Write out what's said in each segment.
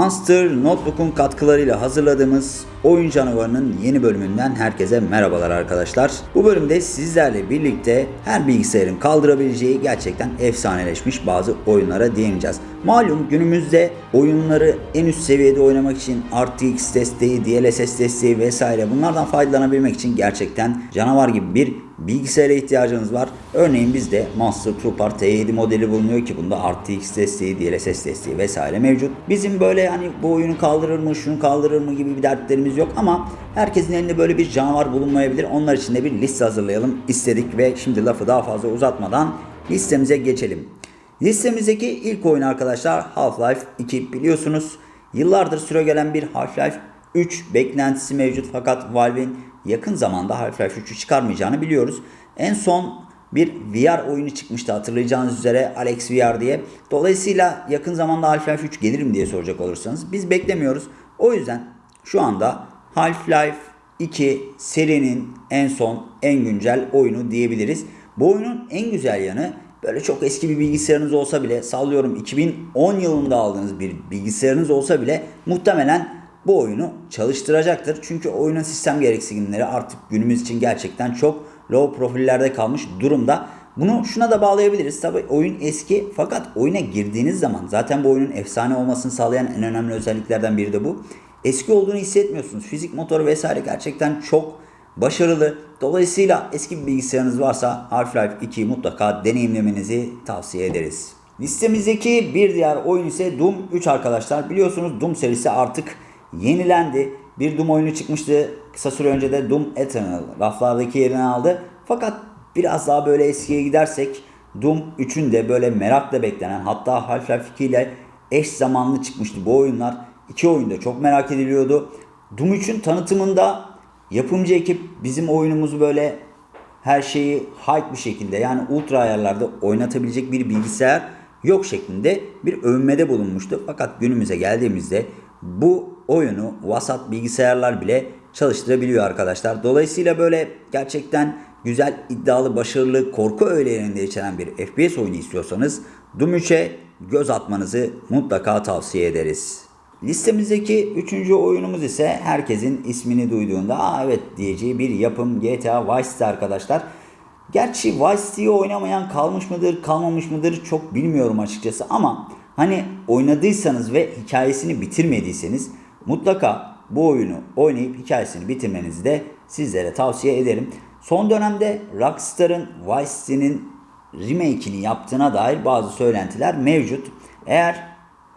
Monster Notebook'un katkılarıyla hazırladığımız Oyun Canavarı'nın yeni bölümünden herkese merhabalar arkadaşlar. Bu bölümde sizlerle birlikte her bilgisayarın kaldırabileceği gerçekten efsaneleşmiş bazı oyunlara değineceğiz. Malum günümüzde oyunları en üst seviyede oynamak için RTX desteği, DLSS desteği vesaire bunlardan faydalanabilmek için gerçekten canavar gibi bir bilgisayara ihtiyacınız var. Örneğin bizde Monster Trooper T7 modeli bulunuyor ki bunda RTX desteği, DLSS desteği vesaire mevcut. Bizim böyle hani bu oyunu kaldırır mı, şunu kaldırır mı gibi bir dertlerimiz yok ama herkesin elinde böyle bir canavar bulunmayabilir. Onlar için de bir liste hazırlayalım istedik ve şimdi lafı daha fazla uzatmadan listemize geçelim. Listemizdeki ilk oyun arkadaşlar Half-Life 2 biliyorsunuz. Yıllardır süregelen bir Half-Life 3 beklentisi mevcut fakat Valve'in yakın zamanda Half-Life 3'ü çıkarmayacağını biliyoruz. En son bir VR oyunu çıkmıştı hatırlayacağınız üzere Alex VR diye. Dolayısıyla yakın zamanda Half-Life 3 gelir mi diye soracak olursanız biz beklemiyoruz. O yüzden şu anda Half-Life 2 serinin en son en güncel oyunu diyebiliriz. Bu oyunun en güzel yanı böyle çok eski bir bilgisayarınız olsa bile sallıyorum 2010 yılında aldığınız bir bilgisayarınız olsa bile muhtemelen bu oyunu çalıştıracaktır. Çünkü oyunun sistem gereksinimleri artık günümüz için gerçekten çok low profillerde kalmış durumda. Bunu şuna da bağlayabiliriz. Tabi oyun eski fakat oyuna girdiğiniz zaman zaten bu oyunun efsane olmasını sağlayan en önemli özelliklerden biri de bu. Eski olduğunu hissetmiyorsunuz. Fizik motoru vesaire gerçekten çok başarılı. Dolayısıyla eski bir bilgisayarınız varsa Half-Life 2'yi mutlaka deneyimlemenizi tavsiye ederiz. Listemizdeki bir diğer oyun ise Doom 3 arkadaşlar. Biliyorsunuz Doom serisi artık yenilendi. Bir Doom oyunu çıkmıştı. Kısa süre önce de Doom Eternal raflardaki yerini aldı. Fakat biraz daha böyle eskiye gidersek Doom 3'ün de böyle merakla beklenen hatta Half-Life 2 ile eş zamanlı çıkmıştı bu oyunlar. İki oyunda çok merak ediliyordu. Doom 3'ün tanıtımında yapımcı ekip bizim oyunumuzu böyle her şeyi high bir şekilde yani ultra ayarlarda oynatabilecek bir bilgisayar yok şeklinde bir övünmede bulunmuştu. Fakat günümüze geldiğimizde bu oyunu vasat bilgisayarlar bile çalıştırabiliyor arkadaşlar. Dolayısıyla böyle gerçekten güzel, iddialı, başarılı, korku öğelerinde içeren bir FPS oyunu istiyorsanız Doom 3'e göz atmanızı mutlaka tavsiye ederiz. Listemizdeki üçüncü oyunumuz ise herkesin ismini duyduğunda Aa, evet diyeceği bir yapım GTA Vice City arkadaşlar. Gerçi Vice City'yi oynamayan kalmış mıdır kalmamış mıdır çok bilmiyorum açıkçası ama hani oynadıysanız ve hikayesini bitirmediyseniz mutlaka bu oyunu oynayıp hikayesini bitirmenizi de sizlere tavsiye ederim. Son dönemde Rockstar'ın Vice City'nin remake'ini yaptığına dair bazı söylentiler mevcut. Eğer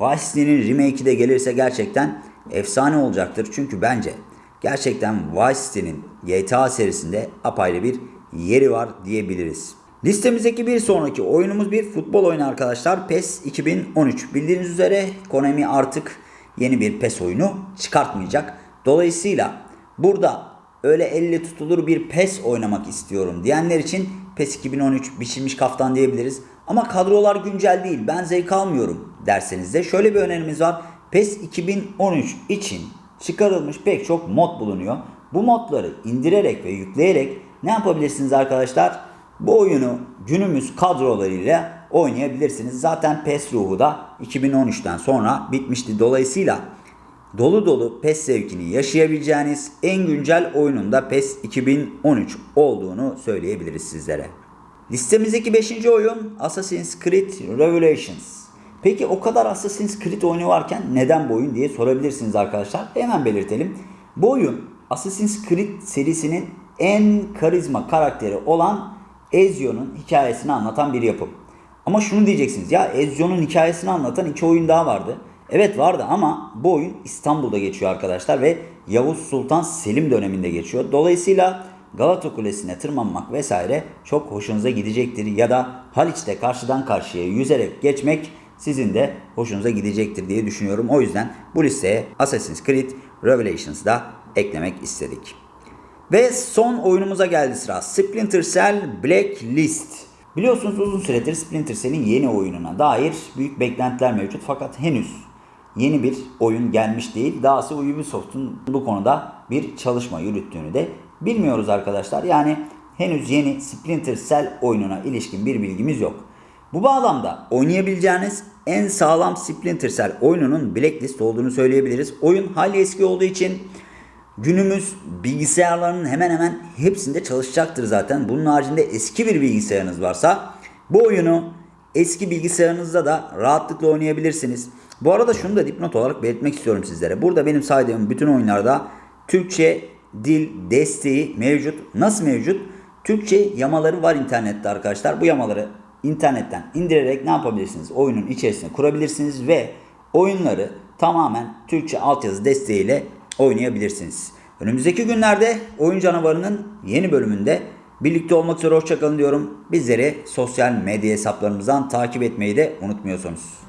Vice City'nin remake'i de gelirse gerçekten efsane olacaktır. Çünkü bence gerçekten Vice City'nin GTA serisinde apayrı bir yeri var diyebiliriz. Listemizdeki bir sonraki oyunumuz bir futbol oyunu arkadaşlar. PES 2013. Bildiğiniz üzere Konami artık yeni bir PES oyunu çıkartmayacak. Dolayısıyla burada öyle elle tutulur bir PES oynamak istiyorum diyenler için PES 2013 biçilmiş kaftan diyebiliriz. Ama kadrolar güncel değil ben zevk almıyorum derseniz de şöyle bir önerimiz var. PES 2013 için çıkarılmış pek çok mod bulunuyor. Bu modları indirerek ve yükleyerek ne yapabilirsiniz arkadaşlar? Bu oyunu günümüz kadrolarıyla oynayabilirsiniz. Zaten PES ruhu da 2013'ten sonra bitmişti. Dolayısıyla dolu dolu PES zevkini yaşayabileceğiniz en güncel oyunun da PES 2013 olduğunu söyleyebiliriz sizlere. Listemizdeki 5. oyun Assassin's Creed Revelations. Peki o kadar Assassin's Creed oyunu varken neden bu oyun diye sorabilirsiniz arkadaşlar. Hemen belirtelim. Bu oyun Assassin's Creed serisinin en karizma karakteri olan Ezio'nun hikayesini anlatan bir yapım. Ama şunu diyeceksiniz ya Ezio'nun hikayesini anlatan iki oyun daha vardı. Evet vardı ama bu oyun İstanbul'da geçiyor arkadaşlar ve Yavuz Sultan Selim döneminde geçiyor. Dolayısıyla Galata Kulesi'ne tırmanmak vesaire çok hoşunuza gidecektir. Ya da Haliç'te karşıdan karşıya yüzerek geçmek sizin de hoşunuza gidecektir diye düşünüyorum. O yüzden bu listeye Assassin's Creed Revelations'da eklemek istedik. Ve son oyunumuza geldi sıra. Splinter Cell Blacklist. Biliyorsunuz uzun süredir Splinter Cell'in yeni oyununa dair büyük beklentiler mevcut fakat henüz yeni bir oyun gelmiş değil. Dahası Ubisoft'un bu konuda bir çalışma yürüttüğünü de bilmiyoruz arkadaşlar. Yani henüz yeni Splinter Cell oyununa ilişkin bir bilgimiz yok. Bu bağlamda oynayabileceğiniz en sağlam Splinter Cell oyununun Blacklist olduğunu söyleyebiliriz. Oyun hali eski olduğu için günümüz bilgisayarlarının hemen hemen hepsinde çalışacaktır zaten. Bunun haricinde eski bir bilgisayarınız varsa bu oyunu eski bilgisayarınızda da rahatlıkla oynayabilirsiniz. Bu arada şunu da dipnot olarak belirtmek istiyorum sizlere. Burada benim saydığım bütün oyunlarda Türkçe dil desteği mevcut. Nasıl mevcut? Türkçe yamaları var internette arkadaşlar. Bu yamaları internetten indirerek ne yapabilirsiniz? Oyunun içerisine kurabilirsiniz ve oyunları tamamen Türkçe altyazı desteğiyle oynayabilirsiniz. Önümüzdeki günlerde Oyun Canavarı'nın yeni bölümünde birlikte olmak üzere hoşçakalın diyorum. Bizleri sosyal medya hesaplarımızdan takip etmeyi de unutmuyorsunuz.